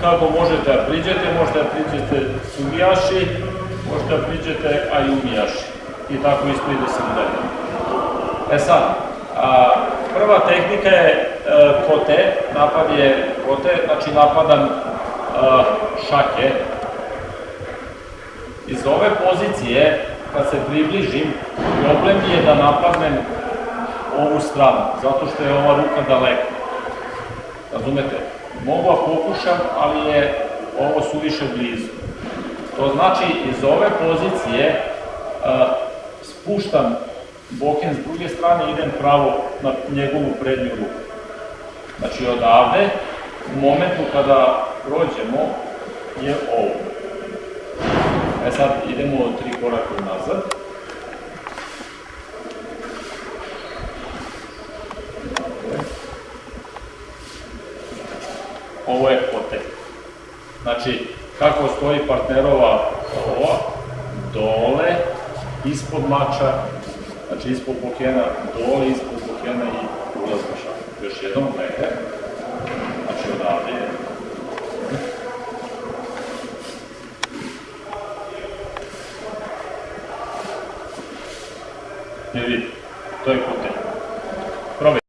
Kako možete da priđete, možete da priđete sumijaši, možete da priđete ajumijaši. I tako isto ide se dalje. E sad, a, prva tehnika je e, kote, napad je kote, znači napadam e, šake. Iz ove pozicije, kad se približim, problem je da napadnem ovu stranu, zato što je ova ruka daleko. Razumete? Mogu da pokušam, ali je ovo suviše blizu. To znači, iz ove pozicije a, spuštam boken s druge strane i idem pravo na njegovu prednju ruku. Znači, odavde, u momentu kada prođemo, je ovo. E sad, idemo tri koraka unazad. Ovo je kote. Znači, kako stoji partnerova ova, dole, ispod mača, znači ispod pokena, dole, ispod pokena i ulaz šak. Još jednom, gledajte. Znači, odavde je. Ne vidite, to je kote.